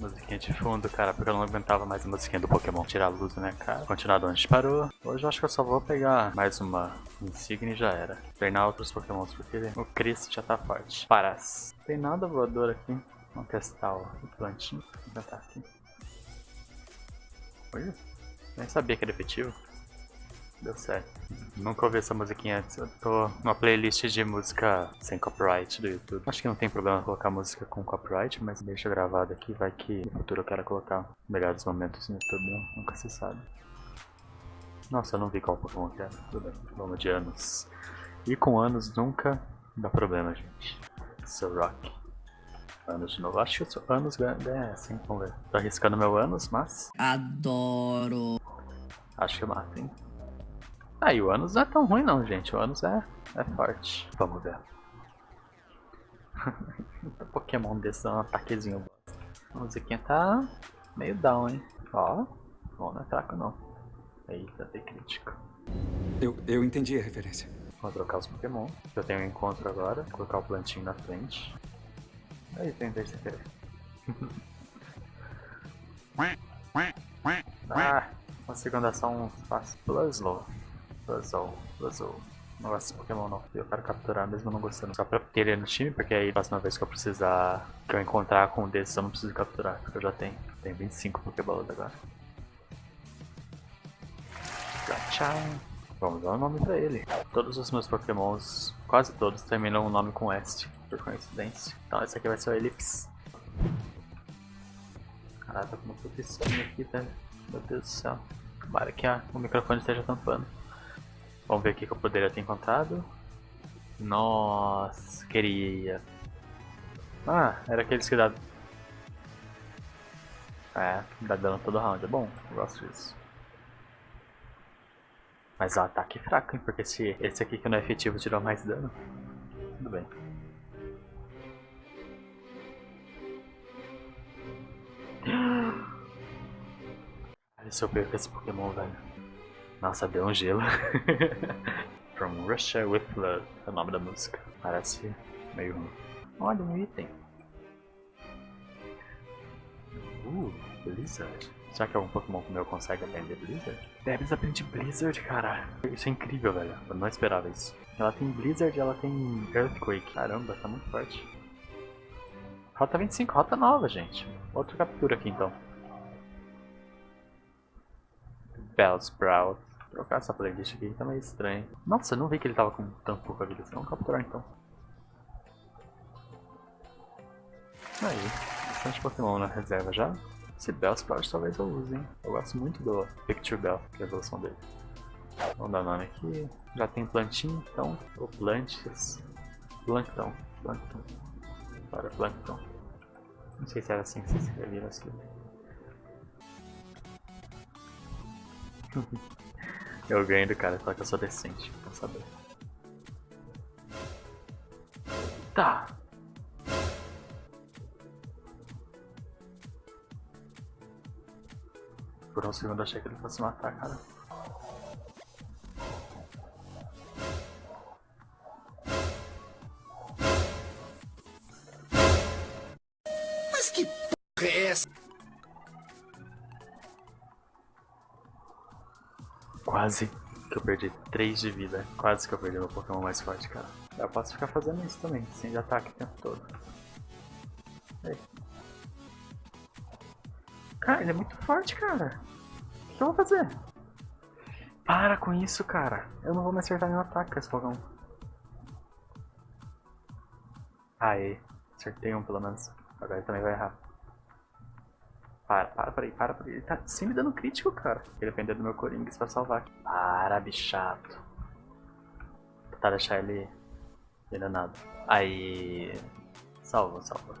Musiquinha de fundo, cara, porque eu não aguentava mais a musiquinha do Pokémon tirar a luz minha cara. Continuar de onde parou. Hoje eu acho que eu só vou pegar mais uma insígnia e já era. Treinar outros Pokémons, porque o Chris já tá forte. Paras. Tem nada voador aqui. Vamos testar o plantinho. Vou tentar aqui. Olha, nem sabia que era efetivo. Deu certo. Nunca ouvi essa musiquinha antes. Eu tô numa playlist de música sem copyright do YouTube. Acho que não tem problema colocar música com copyright, mas deixa gravado aqui. Vai que no futuro eu quero colocar melhores momentos no YouTube. Né? Nunca se sabe. Nossa, eu não vi qual Pokémon que era. Tudo bem. Vamos de anos. E com anos nunca dá problema, gente. Sou Rock. Anos de novo. Acho que sou anos ganha assim. Vamos ver. Tô arriscando meu anos, mas. Adoro. Acho que mata, hein? Ah, e o Anos não é tão ruim não, gente. O Anos é, é forte. Vamos ver. Pokémon desse dá um ataquezinho. A musiquinha tá meio down, hein. Ó, bom, não é fraco não. Eita, tem crítico. Eu, eu entendi a referência. Vou trocar os Pokémon. Eu tenho um encontro agora. Vou colocar o plantinho na frente. Aí tem querer. ah, consigo andar só um espaço. Pluslow. Puzzle, puzzle. Não gosto desse Pokémon não. Eu quero capturar mesmo não gostando. Só pra ter ele no time, porque aí próxima vez que eu precisar. Que eu encontrar com um desses eu não preciso capturar, porque eu já tenho. Tenho 25 Pokéballs agora. Tchau. Vamos dar um nome pra ele. Todos os meus Pokémons, quase todos, terminam o nome com S, por coincidência. Então esse aqui vai ser o Ellipse. Caralho, tá com uma puta aqui, velho. Meu Deus do céu. Tomara que a, o microfone esteja tampando. Vamos ver o que eu poderia ter encontrado. Nossa, queria. Ah, era aqueles que dá... É, dá dano todo round, é bom, eu gosto disso. Mas o ataque é fraco, hein, porque se esse aqui que não é efetivo tirou mais dano. Tudo bem. Olha se eu perco esse Pokémon, velho. Nossa, deu um gelo. From Russia with Blood é o nome da música. Parece meio ruim. Olha um item. Uh, Blizzard. Será que algum Pokémon meu consegue aprender Blizzard? Debs aprende Blizzard, cara. Isso é incrível, velho. Eu não esperava isso. Ela tem Blizzard e ela tem Earthquake. Caramba, tá muito forte. Rota 25, rota nova, gente. Outra captura aqui então. Bellsprout trocar essa playlist aqui, tá meio estranho. Nossa, eu não vi que ele tava com tanto pouca vida. Vamos capturar então. Aí, bastante Pokémon na reserva já. Esse Bellsprout talvez eu use, hein. Eu gosto muito do Picture Bell, que é a evolução dele. Vamos dar nome aqui. Já tem plantinho, então. Ou plantes. Plankton. Plankton. Para Plankton. Não sei se era assim que se escrevia aqui. Eu ganho do cara, só que eu sou decente, pra saber. Tá. Por um segundo eu achei que ele fosse matar, cara. Quase que eu perdi 3 de vida. Quase que eu perdi meu Pokémon mais forte, cara. Eu posso ficar fazendo isso também, sem de ataque o tempo todo. Cara, ele é muito forte, cara. O que eu vou fazer? Para com isso, cara. Eu não vou me acertar nenhum ataque com esse Pokémon. Aê. Acertei um pelo menos. Agora ele também vai errar. Para, para, para aí, para, para. Ele tá sempre dando crítico, cara. Ele depender do meu Coringas pra salvar. Para, bichato. Tentar deixar ele enganado. Aí. Salva, salva.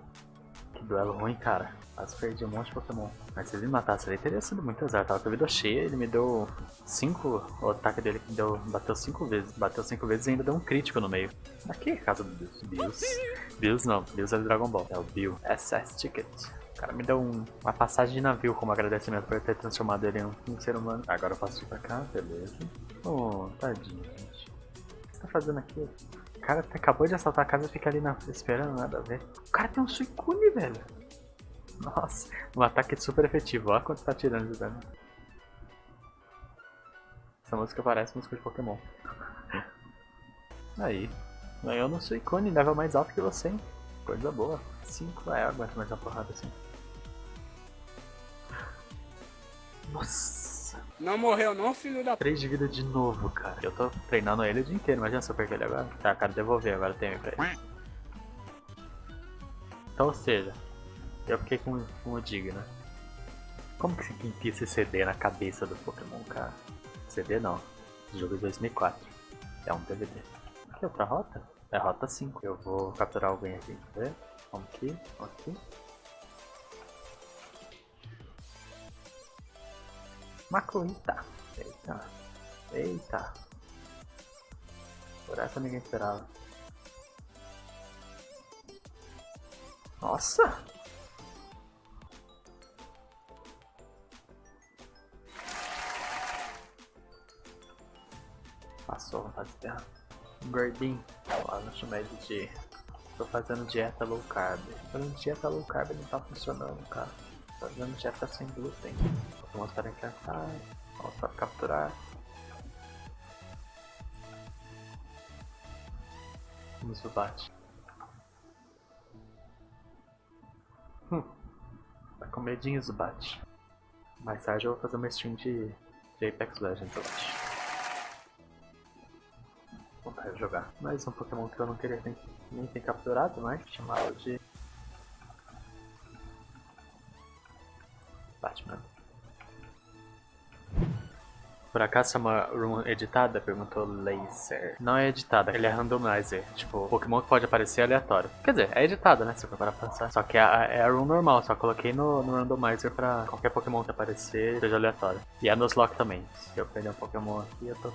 Que duelo ruim, cara. Quase perdi um monte de Pokémon. Mas se ele me matasse ele teria sido muito azar. Tava com a vida cheia, ele me deu 5. O ataque dele deu, bateu 5 vezes. Bateu 5 vezes e ainda deu um crítico no meio. Aqui é casa do. Bills. Bills não, Bills é do Dragon Ball. É o Bill. SS Ticket. O cara me deu um, uma passagem de navio como agradecimento por ter transformado ele em um, um ser humano. Agora eu posso ir pra cá, beleza. Oh, tadinho, gente. O que você tá fazendo aqui? O cara acabou de assaltar a casa e fica ali na, esperando, nada a ver. O cara tem um Suicune, velho. Nossa, um ataque super efetivo. Olha quanto tá tirando de dano. Essa música parece música de Pokémon. Aí. Ganhou no Suicune, level mais alto que você, hein? Coisa boa. 5 é, aguenta mais uma porrada assim. Nossa! Não morreu não, filho da... 3 de vida de novo, cara. Eu tô treinando ele o dia inteiro, imagina se eu perder ele agora. Tá, cara, devolver agora tem pra ele. Então, ou seja, eu fiquei com, com o Digna. Como que se enfia esse CD na cabeça do Pokémon, cara? CD não. Jogo de 2004. É um DVD. Aqui, outra rota? É rota 5. Eu vou capturar alguém aqui. Quer ver? Vamos aqui, vamos aqui. Macuita. Eita. Eita. Por essa ninguém esperava. Nossa! Passou a vontade de terra. Gordinho. Lá no chamei de Tô fazendo dieta low carb. Fazendo dieta low carb não tá funcionando, cara. Fazendo dieta sem glúten. Vou para encantar. Vamos para capturar. Vamos bate. Hum. Tá com medinho Zubat. Mais tarde eu vou fazer uma stream de, de Apex Legends, eu acho vontade de jogar. Mais um Pokémon que eu não queria nem ter capturado mais, chamado de... Por acaso é uma room editada? Perguntou Laser. Não é editada, ele é randomizer. Tipo, Pokémon que pode aparecer é aleatório. Quer dizer, é editada, né? Se for para pensar. Só que é a, é a room normal, só coloquei no, no randomizer pra qualquer Pokémon que aparecer seja aleatório. E é nos lock também. Se eu perder um Pokémon aqui, eu tô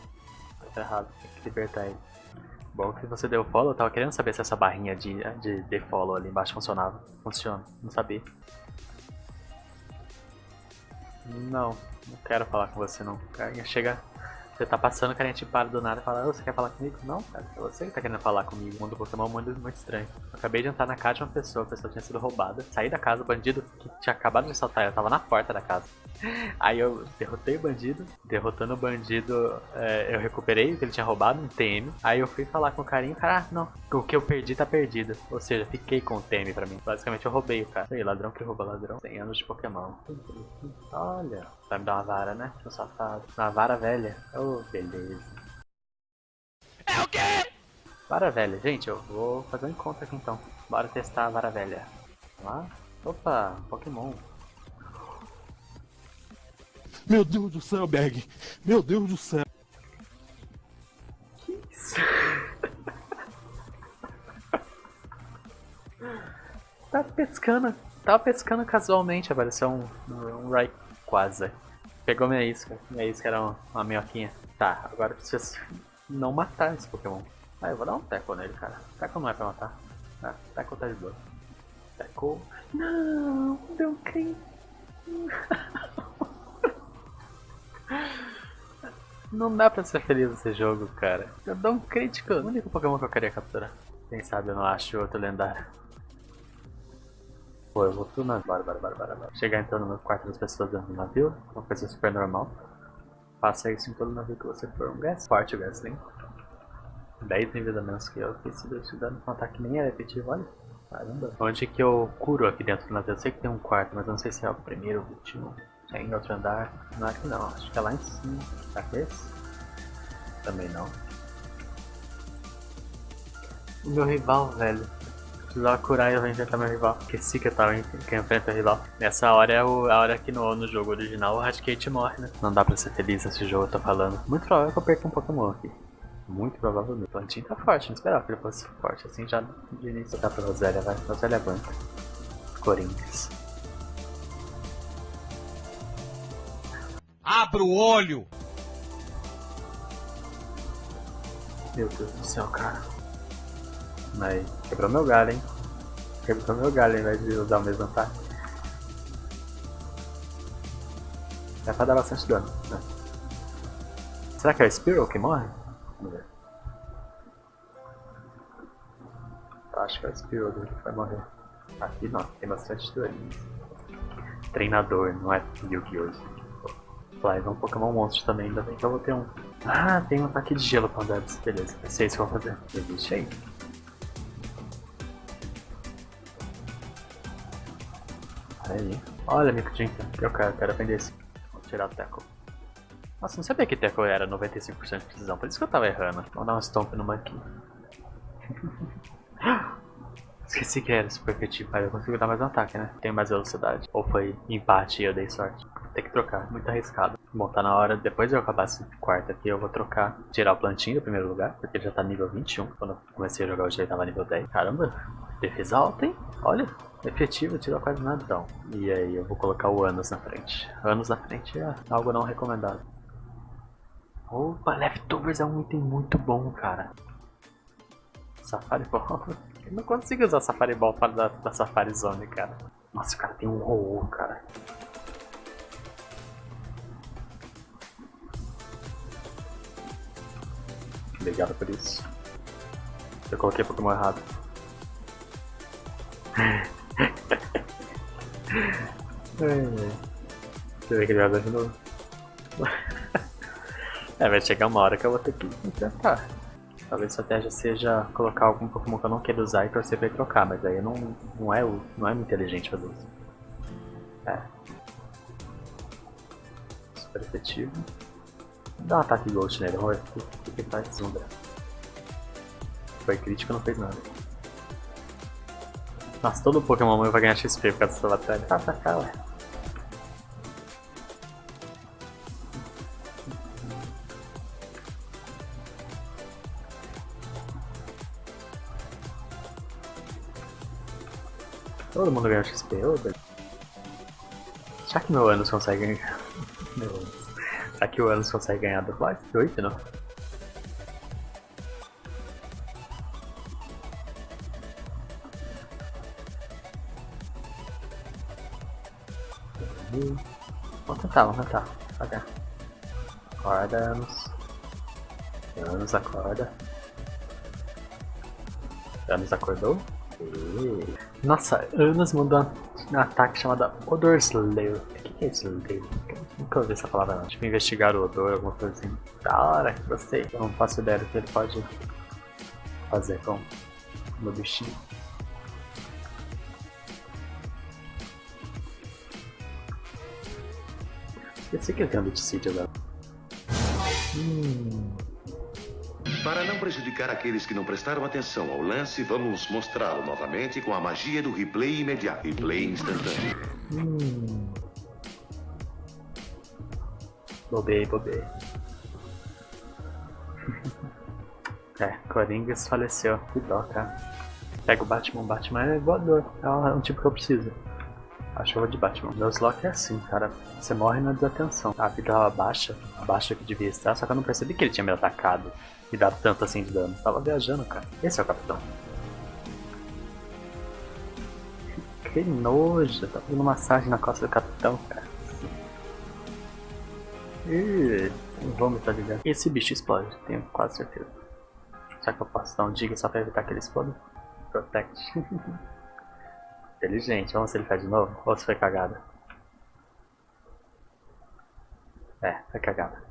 Tá errado, tem que libertar ele. Bom que você deu follow, eu tava querendo saber se essa barrinha de, de, de follow ali embaixo funcionava. Funciona, não sabia. Não, não quero falar com você não. Chega. Você tá passando, carinha te para do nada e fala, oh, você quer falar comigo? Não, cara, é você que tá querendo falar comigo. O mundo do Pokémon é um mundo muito estranho. Eu acabei de entrar na casa de uma pessoa, a pessoa tinha sido roubada. Saí da casa, o bandido que tinha acabado de assaltar, eu tava na porta da casa. Aí eu derrotei o bandido, derrotando o bandido, é, eu recuperei o que ele tinha roubado, um TM. Aí eu fui falar com o carinha, cara, ah, não, o que eu perdi tá perdido. Ou seja, fiquei com o TM pra mim. Basicamente eu roubei o cara. Ei, ladrão que rouba ladrão. 100 anos de Pokémon. Olha, vai me dar uma vara, né, seu safado. Uma vara velha. Oh, beleza. É o quê? Vara velha, gente, eu vou fazer um encontro aqui então. Bora testar a vara velha. Vamos lá? Opa, Pokémon. Meu Deus do céu, Berg. Meu Deus do céu. Que isso? tá pescando. Tava pescando casualmente, apareceu um, um Rayquaza. Pegou minha isca. Minha isca era uma, minhoquinha. Tá, agora preciso não matar esse Pokémon. Ah, eu vou dar um teco nele, cara. Teco não é pra matar. Ah, teco tá de boa. Teco. Não, não creio. Não dá pra ser feliz nesse jogo, cara. Eu dou um crítico. O único Pokémon que eu queria capturar. Quem sabe eu não acho outro lendário. Pô, eu vou tudo na... Bora, bora, bora, bora, bora. Chegar então no quarto das pessoas dentro do navio. Uma coisa super normal. Faça isso em todo navio que você for. Um gas forte, o Gasling. 10 tem vida menos que eu. Que se Deus te dando um ataque nem é efetivo, olha. Caramba. Onde que eu curo aqui dentro do navio? Eu sei que tem um quarto, mas eu não sei se é o primeiro ou o último. É em outro andar. Não é aqui não, acho que é lá em cima. Será que é esse? Também não. O meu rival, velho. Precisava curar e eu vou enfrentar meu rival. Que eu tava em, que enfrenta o rival. Nessa hora é o, a hora que no, no jogo original o Raticate morre, né? Não dá pra ser feliz nesse jogo, eu tô falando. Muito provável que eu perca um Pokémon aqui. Muito provavelmente. O plantinho tá forte, não esperava que ele fosse forte assim já de início. Tá pra Rosélia, vai. Rosélia banca. Corinthians. Abra o olho! Meu Deus do céu, cara. Mas quebrou meu galho, hein? Quebrou meu galho ao invés de usar o mesmo ataque. É pra dar bastante dano, né? Será que é o Spiral que morre? Vamos ver. Acho que é o Spiral que vai morrer. Aqui não, tem bastante dano. treinador, não é Yu-Gi-Oh! Flies é um Pokémon monstro também, ainda bem que eu vou ter um. Ah, tem um ataque de gelo com Debs, beleza, ser isso que eu vou fazer. Existe aí. Aí. Olha, Microdinka, eu quero, quero aprender esse. Vou tirar o Teco. Nossa, não sabia que Teco era 95% de precisão, por isso que eu tava errando. Vamos dar um stomp no Monkey. Esqueci que era super efetivo, mas eu consigo dar mais um ataque, né? Tenho mais velocidade. Ou foi empate e eu dei sorte. Tem que trocar, muito arriscado. Bom, tá na hora, depois de eu acabar esse quarto aqui, eu vou trocar, tirar o plantinho do primeiro lugar, porque ele já tá nível 21. Quando eu comecei a jogar hoje ele tava nível 10. Caramba, defesa alta, hein? Olha, efetivo, tirou quase nada então. E aí eu vou colocar o Anos na frente. Anos na frente é algo não recomendado. Opa, Leftovers é um item muito bom, cara. Safari Ball. Eu não consigo usar Safari Ball fora da, da Safari Zone, cara. Nossa, o cara tem um roll, cara. Obrigado por isso. Eu coloquei Pokémon errado. Você vê que ele vai de novo. é, vai chegar uma hora que eu vou ter que tentar. Talvez a estratégia seja colocar algum Pokémon que eu não quero usar e torcer pra ele trocar, mas aí não, não, é, não é muito inteligente fazer isso. É. Super efetivo. Dá um ataque Ghost nele, ver o que, que faz. Zunda. Foi crítico, não fez nada. Nossa, todo Pokémon meu vai ganhar XP por causa dessa batalha. Tá, tá, tá, ué. Todo mundo ganha XP, ô oh, Será que meu Anos consegue ganhar? Meu Anos. Será que o Anos consegue ganhar do Fly? 8 não? Vamos tentar, vamos tentar. Devagar. Acorda, Anos. Anos acorda. Anos acordou? Nossa, Anos mandou um ataque chamado Odor Slayer. O que é Slayer? Nunca ouvi essa palavra não. Tipo, investigar o odor, alguma coisa assim. Da hora, gostei. Eu não faço ideia do que ele pode fazer com o meu bichinho. Esqueci que ele tem um Biticídio agora. Hum. Para não prejudicar aqueles que não prestaram atenção ao lance, vamos mostrá-lo novamente com a magia do replay imediato. Replay instantâneo. Hum. Bobei, bobei. é, Coringas faleceu. Que dó, cara. Pega o Batman, o Batman é voador. É um tipo que eu preciso. A chuva de Batman. Nuzlocke é assim, cara. Você morre na desatenção. A vida tava baixa, abaixo que devia estar, só que eu não percebi que ele tinha me atacado e dado tanto assim de dano. Tava viajando, cara. Esse é o capitão. Que nojo, tá fazendo massagem na costa do capitão, cara. Ih, me estar ligando. Esse bicho explode, tenho quase certeza. Será que eu posso dar um diga só pra evitar que ele exploda? Protect. Inteligente, vamos ver se ele faz de novo ou se foi cagada. É, foi cagada.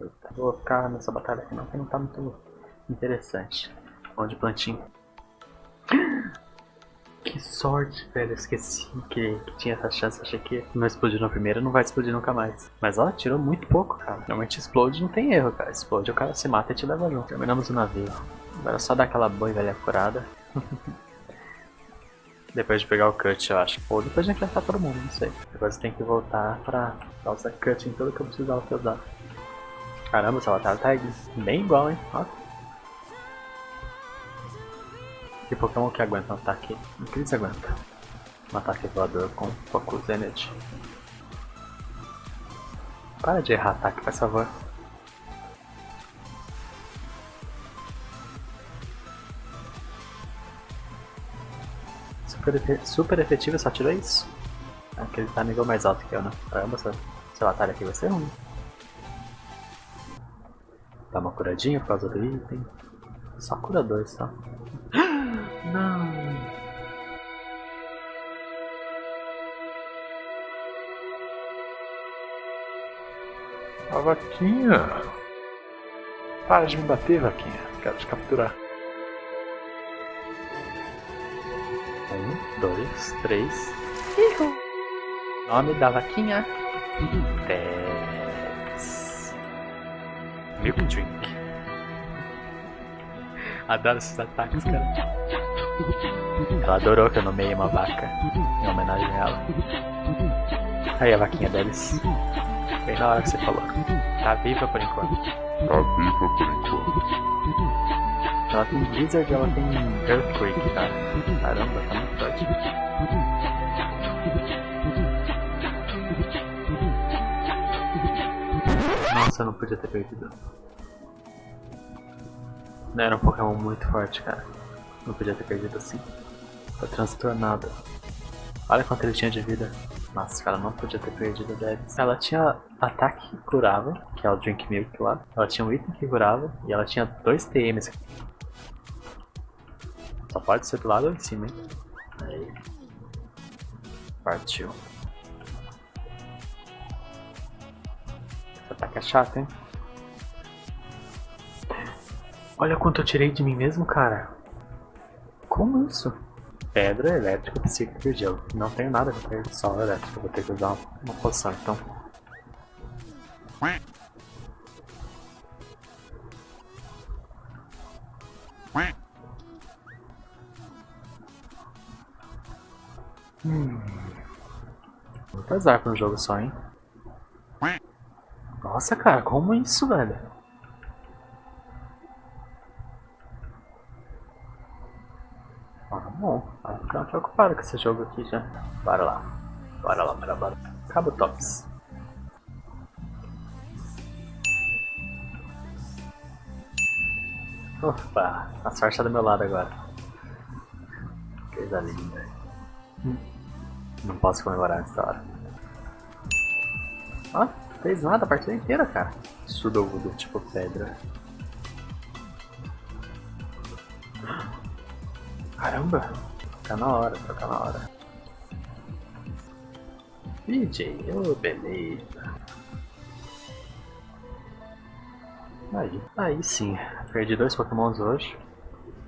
Eita, vou ficar nessa batalha aqui não, que não tá muito interessante. Vamos de plantinho. Que sorte, velho. Eu esqueci que, que, tinha essa chance. Achei que não explodiu na primeira, não vai explodir nunca mais. Mas ó, tirou muito pouco, cara. Normalmente explode, não tem erro, cara. Explode, o cara se mata e te leva junto. Terminamos o navio. Agora é só dar aquela e velha curada. depois de pegar o cut, eu acho. Ou depois de enfrentar todo mundo, não sei. Depois tem que voltar pra usar cut em tudo que eu precisava que usar. Caramba, essa batalha tá bem igual, hein? Ó. Que Pokémon que aguenta um ataque? O que eles aguentam? Um ataque voador com Focus Energy. Para de errar ataque, por favor. super efetivo e só tirou isso? É que ele tá nível mais alto que eu, né? Caramba, seu, essa atalho aqui vai ser ruim. Dá uma curadinha por causa do item. Só cura dois, só. Não! A vaquinha! Para de me bater, vaquinha. Quero te capturar. Dois, três. Ihu. Nome da vaquinha. Tex. Milk Drink. Adoro esses ataques, cara. Ela adorou que eu nomeei uma vaca em homenagem a ela. Aí a vaquinha deles. Bem na hora que você falou. Tá viva por enquanto. Tá viva por enquanto. Ela tem Blizzard ela tem Earthquake, cara. Caramba, tá muito forte. Nossa, eu não podia ter perdido. Não era um Pokémon muito forte, cara. Não podia ter perdido assim. Tô transtornado. Olha quanto ele tinha de vida. Nossa, cara, não podia ter perdido a Debs. Ela tinha ataque que curava, que é o Drink Milk lá. Ela tinha um item que curava e ela tinha dois TMs. Só pode ser do lado ou em cima, hein? Aí. Partiu. Esse ataque é chato, hein? Olha quanto eu tirei de mim mesmo, cara. Como isso? Pedra, elétrica, psíquica e gelo. Não tenho nada contra ele, só elétrica. Vou ter que usar uma, uma poção, então. Hum. Muito azar pra um jogo só, hein? Nossa, cara, como isso, velho? Ah, bom. Vai preocupado com esse jogo aqui já. Bora lá. Bora lá, bora, bora. Cabo Tops. Opa, a sorte tá do meu lado agora. Coisa linda. Não posso comemorar nessa hora. Ah, fez nada a partida inteira, cara. Sudogudo, tipo pedra. Caramba, tá na hora, tá na hora. DJ, ô oh, beleza. Aí, aí sim, perdi dois pokémons hoje.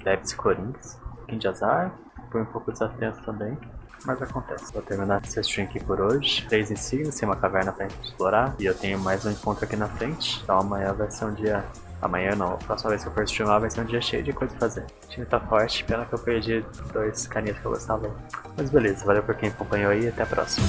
Debs e Corinthians. Pouquinho de azar, foi um pouco desafiante também. Mas acontece. Vou terminar essa stream aqui por hoje. Três insígnias, tem uma caverna pra gente explorar. E eu tenho mais um encontro aqui na frente. Então amanhã vai ser um dia Amanhã não, a próxima vez que eu for streamar vai ser um dia cheio de coisa pra fazer. O time tá forte, pena que eu perdi dois carinhas que eu gostava. Mas beleza, valeu por quem acompanhou aí e até a próxima.